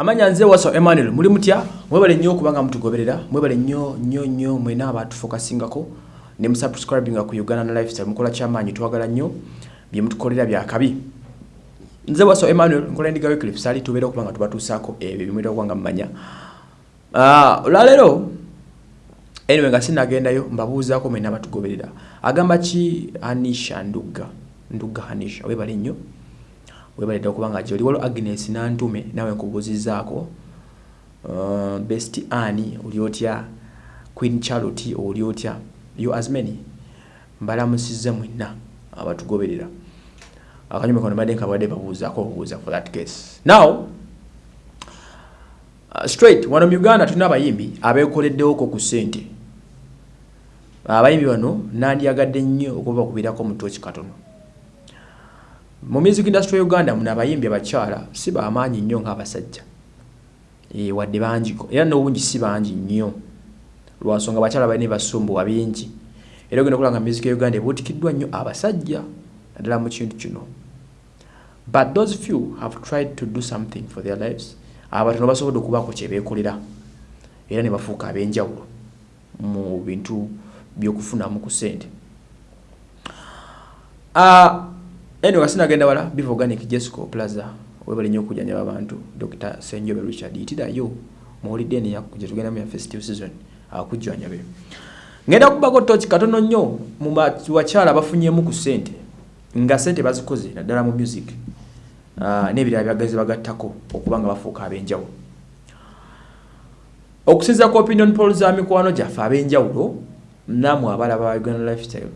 amanya nze waso emmanuel muli mutya? Mwebale nnyo okubanga mutugoberera mwebale nnyo nnyo nnyo mwena abatufokasingako ne musubscribinga ku uganda na lifestyle mukola kyamaanyi twagala nnyo bye mutukolera byakabi nze waso emmanuel nkola endiga weclif sali tubeera okubanga tubatuusaako ebyo bimwera okubanga mumanya Ah, olwaleero anyway nga sinagendayo mbabuuzaako mwena abatugoberera. Agamba ki anisha ndugga ndugga anisha webale nnyo webalidde okubanga gyoli waliwo agnes nantume nawe nkubuuzizaako uh, best ani oli otya? Queen charlotte oli otya? Yo as many. Mbalamusizza mwenna abatugoberera. Akanyuma kano badde nkabadde babuuzaako obubuuza for that case. Now uh, straight wano mu uganda tulina abayimbi abeekoleddewoko ku ssente. Abayimbi bano nandyagadde nnyo okubakubirako mu tooki katono mu music industry ya uganda muna abayimbi abakyala si bamaanyi nnyo ng'abasajja. E, wadde bangiko era n'obungi si bangi nnyo. Lwansonga abakyala balina basumbuwa bingi era ogenda okulanga music ya uganda ebuutikiddwa nnyo abasajja naddala mu kintu kino. But those few have tried to do something for their lives. Abatono basobodde okubaako kyebeekolera era ne bafuuka ab'enjawulo mu bintu by'okufunamu ku ssente. Uh, anyway sinagenda wala biva organic jesco plaza webali nnyo okujjanjaba abantu dr senjobe richard yitirayo muwulidde eno gyetugendamu ya festive season akujjanjabe ngenda kubako toki katono nnyo mu bakyala bafunyemu ku ssente nga ssente bazikoze naddala mu music. Uh, n'ebirala byagazi bagattako okuba nga bafuuka ab'enjawulo. Okusinza ku opinion poll za mikwano gyaffe ab'enjawulo namwe abalaba uganda lifestyle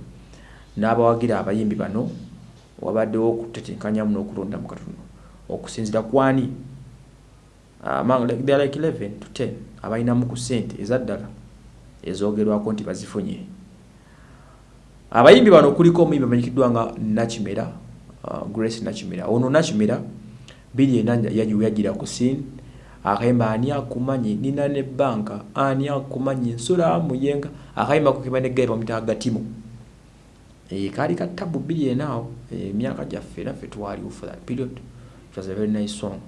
n'abawagira abayimbi bano wabaddewo okutetenkanyamu n'okulonda mu katono. Okusinzira kwani among like, they are like 11 to 10 abalinamu ku ssente ezaddala ezogerwako nti bazifunye abayimbi bano kuliko omuyimbi amanyikiddwa nga nakimera uh, grace nakimera. Ono nakimera biri ena yagira ku sin akayimba ani akumanyi? Nina ne banka. Ani akumanyi? Nsula muyenga akayimba kukimba negaye bamuyita agatimu e, kaali ka tabu biri enaawo emyaka e, gyaffe naffe twaliwo for that period. It was a very nice song.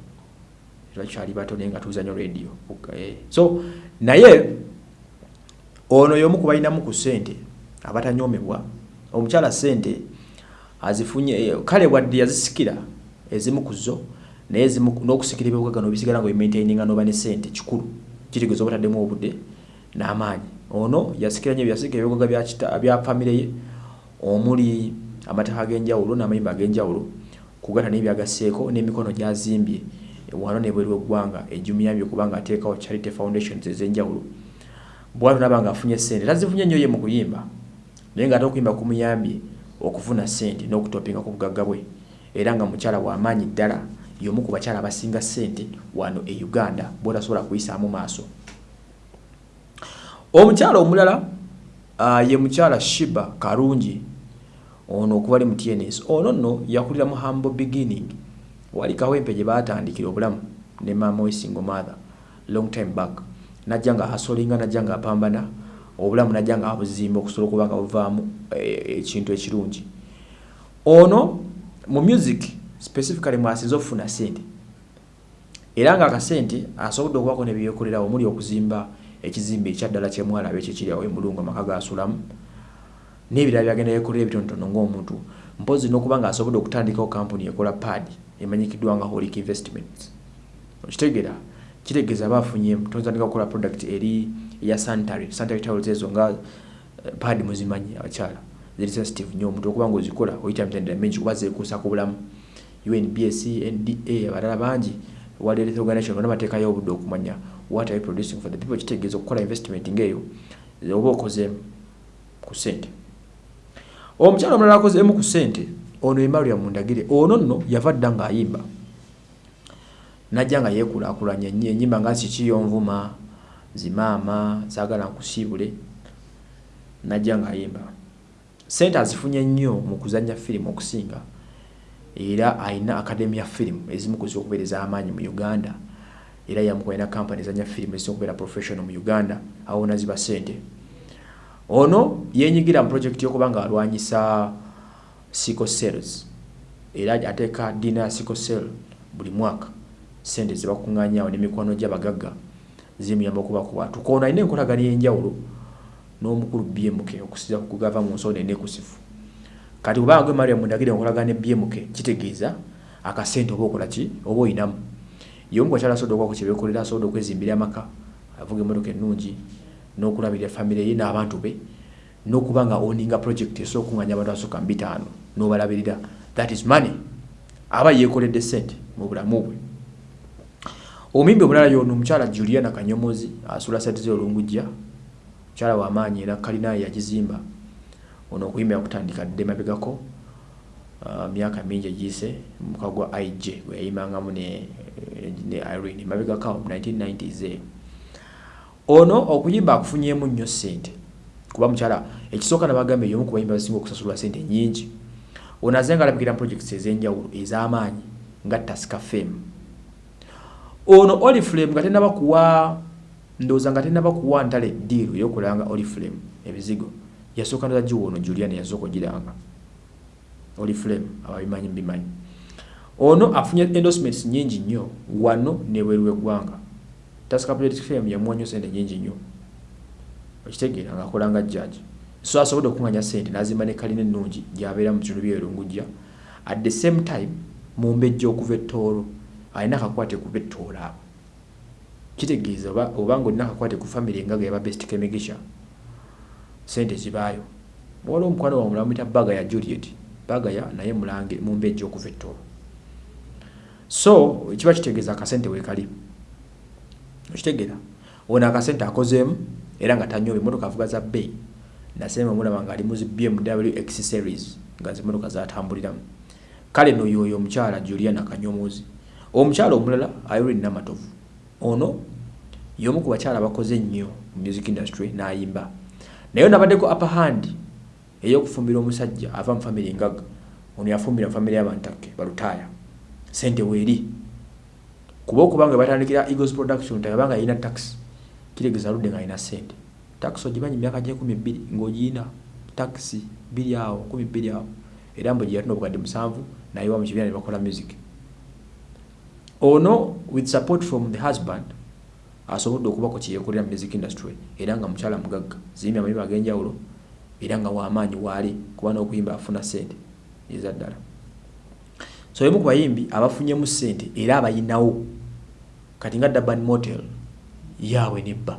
Twakyali bato naye nga tuzanya radio. E. so naye ono y'omu ku balinamu ku ssente abatanyomebwa omukyala ssente azifunye kale wadde yazisikira ezimu ku zo naye n'okusikira ebyobugagga nobisigala nga bimaintaininga noba ne ssente kikulu kitegeeza obutaddemu obudde n'amaanyi. Ono yasikira nyo byasikira ebyobugagga bya famire ye omuli amataka ag'enjawulo n'amayimba ag'enjawulo kugata n'ebyagasseeko n'emikono gyazimbye. Wano nebweru eggwanga ejumiyambye okubanga ateekawo charity foundations ez'enjawulo. Bwatu naba nga afunye ssente tazifunye nnyo ye mu kuyimba naye nga ate okuyimba kumuyambye okufuna ssente n'okutopinga ku bugagga bwe. Era nga mukyala w'amaanyi ddala y'omu ku bakyala abasinga ssente wano e uganda bwotasobola kuyisaamu maaso. Omukyala omulala ye mukyala shiba karungi ono okuba ali mu tns ono nno yakulira mu humble beginning. Wali kawempe gye batandikira obulamu ne mama we single mother long time back. Najja nga asolinga najja nga apambana obulamu najja nga abuzimba okusobola okuba nga buvaamu ekintu ekirungi. Ono mu music specifically mwasinze okufuna sente era nga akasente asobodde okubako nebyekolerawo omuli okuzimba ekizimbe ekyaddala kyemwalabe kyekiriawo emulungu amaka gasulamu n'ebirala byagenda yekolera ebitonotono ng'omuntu. Mpozi n'okuba nga asobodde okutandikawo kampuni ekola pad emanyikiddwa nga holic investments. Okitegeera kitegeeza bafunye totandika okukola product eri eya sanitary sanitary towels ezo nga pad muzimanyi abakyala. Ziri sensitive nnyo omuntu okuba nga ozikola oyita mitendera mingi kuba zeekuusa ku bulamu. Unbs nda abalala bangi world health organization bonna bateekayo obudde okumanya what are you producing for the people? Kitegeeza okukola investment ngaeyo oba okozeemu ku ssente omukyala omulala akozeemu ku ssente ono emaria mundagire ono nno yava dda ng'ayimba. Najja nga yeekulaakulanya nnyo enyimba nga sikiyonvuma zimaama zaagala nkusiibule najja ng'ayimba. Sente azifunye nnyo mu kuzanya firimu okusinga era alina academy ya firimu ezimu kuziwa okubeereza amaanyi mu uganda era yamukolina kampani ezanya firimu ezisinga okubeera professional mu uganda awo naziba sente ono yenyigira mu projekiti y'okuba nga alwanyisa sickle cells. Era ateeka ddiina ya sickle cell buli mwaka. Sente zebakuŋŋanyawo n'emikwano gy'abagagga zimuyamba okuba kuwatuka ono alina enkolagana y'enjawulo n'omukulu bmk okusiza kugava mu nsonda enekusifu kati kubanga gwe mariam ndagire enkolagana ne bmk kitegeeza akasente oba okola ki? Oba oyinamu yomu kwakyala asobola okwako kyebekolera asobola okwezimbira amaka avuga emmotoka ennungi n'okulabirira famire ye n'abantu be n'okuba nga oninga project esobola okuŋŋanya abantu asooka mu bitaano n'obalabirira. That is money. Aba yeekoledde sente mu bulamu bwe. Omumbi omulala yono omukyala juliana kanyomozi asula satize olungujja mukyala wamaanyi era kalinaye yagizimba ono okuyimbira kutandika dde mabegako myaka mingi egiyise muka gwa ig gwe yayimangamu ne, ne irene. Mabegako 1990s eyo ono okuyimba akufunyemu nnyo sente kuba mukyala ekisooka nabagambe yomu kubayimba basinga okusasulwa sente nyingi ono azenga alabikira projects ez'enjawulo ez'amaanyi nga tasika fame ono oliflame nga tenaba kuwa ndowooza nga tenaba kuwa ntale diiru eyokulanga oliflame ebizigo. Yasooka ndoza giwa ono julian yasooka ogiranga oliflame ababimanyi bimanyi ono afunye endorsements nyingi nnyo wano nebweru weggwanga tasika project fame yamuwanyo sente nyingi nnyo. Okitegeera ngaakolanga judge. So asobodde okuŋanya sente nazimba ne kalina ennungi gyabeera mu kitundu byerungujja at the same time mumbejja okuva ettoolo alina akakwate ku bettoola abo kitegeeza obanga olina akakwate ku famiry engaga yaba best kemigisha sente zibaayo. Waliwo omukwano wa mulamu ita bagaya juliet bagaya naye mulange mumbejja okuva ettoolo so kiba kitegeeza akasente wekali okitegeera. Ono akasente akozeemu era nga tanyoba emotoka avuga za bay nasemba mulaba nga ali mu zi bmw x series nga zimotoka zatambuliramu. Kale noyoyo omukyala juliana kanyomozi omukyala omulala irene namatovu. Ono yomu ku bakyala bakoze nnyo mu music industry n'ayimba. Naye nabaddeko upper hand ey'okufumbira omusajja ava mu famiry ngaga ono yafumbira mu famiry y'abantakke balutaaya sente weeri kuba okuba nga batandikira eagles production tabanga yalina tax kitegeeza ludde nga alina sente tax ogimanyi myaka gye kumi bbiri ng'ogiina taxi biri awo kumi bbiri awo. Era mbu gye yatuna obukadde musanvu nayewa mu kibiina ne bakola music. Ono with support from the husband asobodde okubako kyeyekolera mu music industry era nga mukyala mugagga. Ziyimba amayimba ag'enjawulo era nga wamaanyi waali kuba n'okuyimba afuna sente eza ddala. So emu ku bayimbi abafunyemu sente era abayinawo. Kati nga daban motel yaabwe nebba.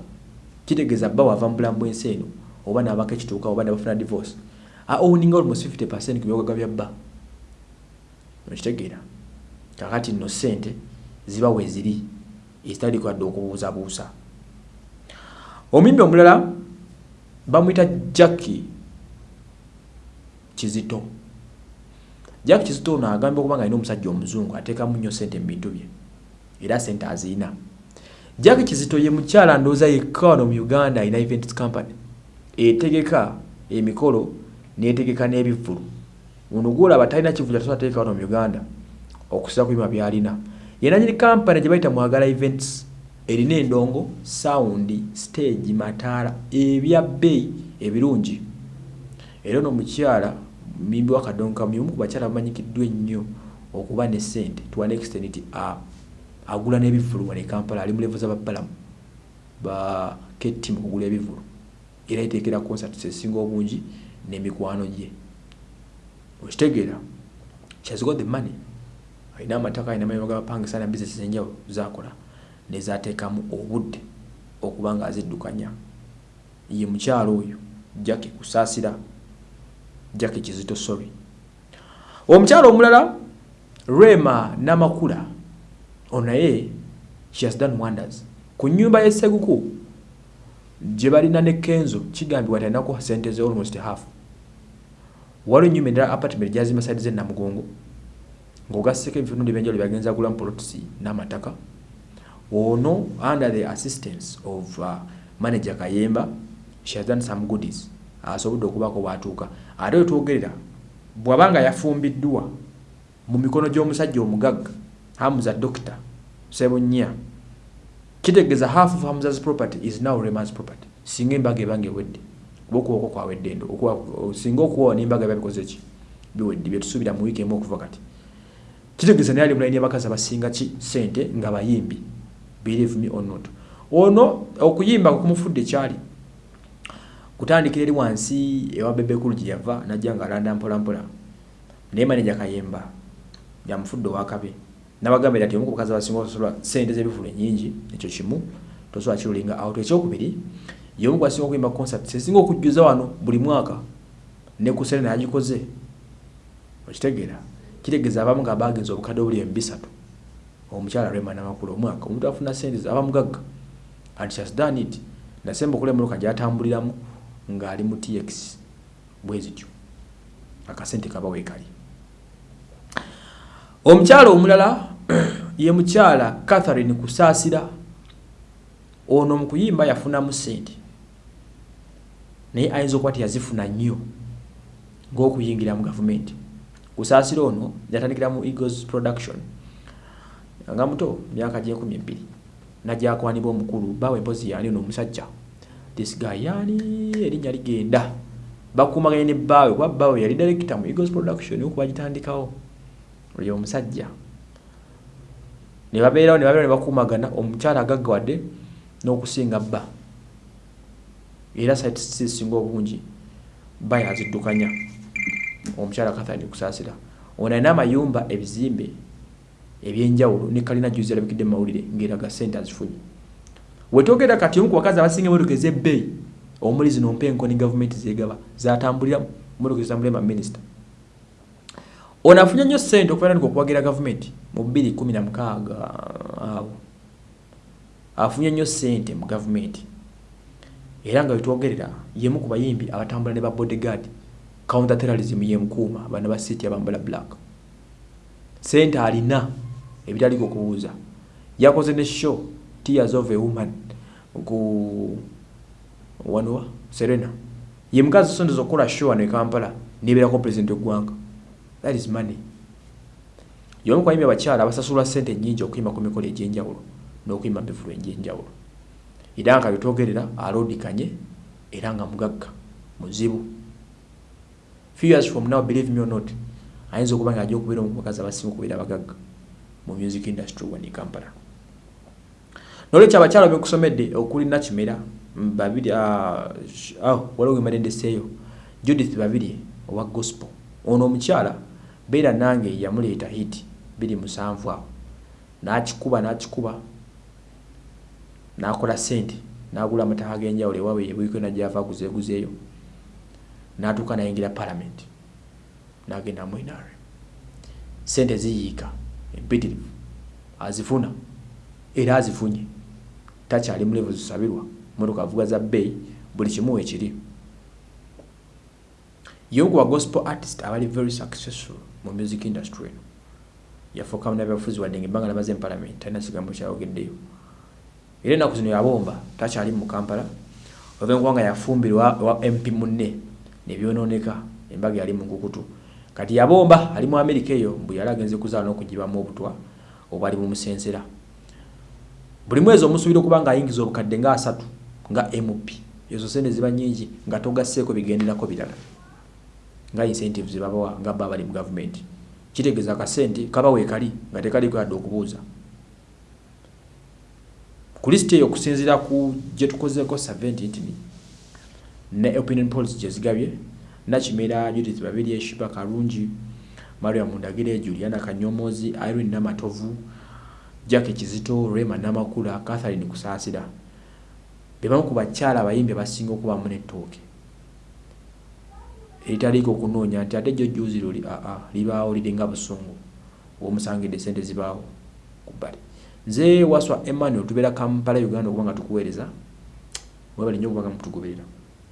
Kitegeeza bba wava mu bulamu bw'ensi eno oba naabako ekituuka oba nabafuna divorce aowninga almost 50 percent ku byogaga bya bba. Okitegeera. Kakati nno sente ziba weziri ezitali kwadde okubuuzabuusa omuyimbi omulala bamwita jacki kizito. Jacki kizito ono agambye okuba nga alina omusajja omuzungu ateekamu nnyo sente mu bintu bye era sente aziina jacki kizito ye mukyala ndowooza yekka wano mu uganda alina events company etegeka emikolo netegeka n'ebivulu ono gwolaba talina kivuja tasobola wano mu uganda okusira ku bima byalina. Yenanyini kampani gye bayita mwagala events erina endongo sawundi stage mataala ebya bbeeyi ebirungi. Era ono omukyala mimbi wakadonka mumu ku bakyala bamanyikiddwa ennyo okuba ne sente to an extent nti agula n'ebivulu wane kampala ali mu levo z'ababbalamu ba ketti mu kugula ebivulu era eteekera concert esinga obungi n'emikwano gye. Okitegeera has got the money. Alina amataka alina mayigo gabapangisa na bizinesi zenjawulo zakola nezateekamu obudde okuba nga aziddukanya. Ye mukyalo oyo jacki kusaasira jacki kizito sorry omukyalo omulala rema namakula ono naye she has done wonders. Ku nyumba y'esseguku gye balina ne kenzo kigambibwa talinaku sente ze almost half. Waliwo enyumba endala apartment gyazimba saidi zenamugongo ng'ogasseko ebifunundi byenjalo byagenza gulamu polotisi n'amataka ono under the assistance of uh, manager kayemba she has done some goodies asobodde okubako bwatuuka. Ate wetwogerera bw'abanga yafumbiddwa mu mikono gy'omusajja omugagga hamuza doctor sebunya kitegeeza half of hamza's property is now reman's property. Singa embaga ebanga ewedde. Oba okuwako kwawedde endo singa okuwawa n'embaga ebabikoze ki? Biwedde byetusuubira mu wiiki emu okuva kati. Kitegeeza naye ali mulaini yabakazi abasinga ki? Sente nga bayimbi believe me or not. Ono okuyimba kumufudde kyali kutandikira eri wansi ewa bebekulu gye yava najja nga alanda mpolampola naye maneja kayemba yamufudde owakabe. Nabagambira ati omu ku bakazi abasinga osobola sente z'ebivulu enyingi ekyo kimu tosobola kirulinga out ekyokubiri. Yomu gwasinga okuyimba concert sesinga okujjuza wano buli mwaka ne ku serena yagikoze okitegeera kitegeeza abamu nga bagenza obukadde obuli emu bisatu omukyala rema namakulu omwaka omuntu afuna sente aba mugagga. And she has done it. Nasemba okula emmotoka gyatambuliramu ng'ali mu tx bwe zityo akasente kaba weekali. Omukyala omulala ye mukyala catherine kusaasira ono mu kuyimba yafunamu sente naye ayinza okuba tiyazifuna nnyo ng'okuyingira mu gavumenti. Kusaasira ono yatandikira mu eagles production nga muto myaka gyekumi ebiri nagyakwanibwa omukulu bawe empozi yani ono omusajja. This guy yani erinnya ligenda. Bakumaganye ne baawe kuba baawe yali director mu eagles production okuba gitandikawo oyo omusajja. Ne babeerawo ne babeera ne bakumagana omukyala agaggawadde n'okusinga bba. Era site sisinga obungi bba yaziddukanya. Omukyala kathani kusaasira ono alina amayumba ebizimbe ebyenjawulo ne kalina juzi alabikidde mu mawulire ng'eraga sente azifunye. Wetogera kati omu ku bakazi abasinga emotoka ez'ebbeeyi omuli zino mpenko ne gavumenti zegaba zatambulira motoka ezitambulira baminisita ono afunye nnyo sente okufaananiko okuwagira gavumenti mu bbiri kumi na mukaaga awo. Afunye nnyo sente mu gavumenti. Era nga wetwogerera yemu ku bayimbi abatambula ne ba bodyguard counter terrorism yemukuuma bana ba city abambala black. Sente alina ebitaliko okubuuza yakoze ne show tears of a woman ku wanuwa serena. Ye mukazi sondezo okukola show wano e kampala nebeerako president eggwanga that is money. Yomu kwayimbi abakyala abasasulwa sente nyingi okuyimba ku mikolo egyenjawulo n'okuyimba mubivulu egyenjawulo. Era nga byetwogerera aloodikanye era nga mugagga muzibu. Few years from now believe me or not ayinza okuba nga ajja okubeera omu kubakazi abasinga okubeera abagagga mu music industry wani kampala. Nolwekyo abakyala bekusomedde okuli nakimera babiri waliwo gemadendeseeyo judith babiri owa gospel. Ono omukyala beera nange yamuleeta hit biri musanvu awo. Nakikuba nakikuba nakola sente nagula amataka genjawulo ewawe yebwiko najava aguzeeguzeeyo natuuka nayingira parliament. Nagenda mwinare sente ziyiika empitirivu azifuna era azifunye. Takyali mulevu zisabirwa. Motoka avuga za bbeeyi buli kimu ekiri yogu wa gospel artist abali very successful mu music industry eno. Yafuuka munabyabufuzi wadde nga ebbanga namaze mu parliament talina kigambo kyayogeddeyo. Era ennaku zino yabomba takyali mu kampala ova enkuba nga yafumbirwa wa mp munne nebyononeka embaga yali munkukutu kati yabomba ali mu amerika eyo mbwe yali agenze kuzaala n'okugibamu obutwa obwali bumusensera buli mwezi omusuubira okuba nga ayingiza obukadde nga asatu nga mp ezo sente ziba nyingi nga togasseeko bigenderako birala. Nga incentive zebabawa nga bba bali mu gavumenti kitegeeza akasente kaba weekali nga tekaliko yadde okubuuza. Ku lisiti eyo okusinziira ku gye tukozeeko saventi ntini ne opinion polls gye zigabye nakimera judith babiri eshiba kalungi maria mundagire juliana kanyomozi irene namatovu jack kizito rema namakula catherine kusaasira bebamu ku bakyala abayimbi abasinga okubamu nettooke eritaliiko okunoonya nti ate jjo juzi luli aa libaawo liringa busungu omusangidde sente zibaawo ku bbali. Nze waswa emmanuel tubeera kampala uganda okuba nga tukuweereza. Webali nnyo okuba nga mutugoberera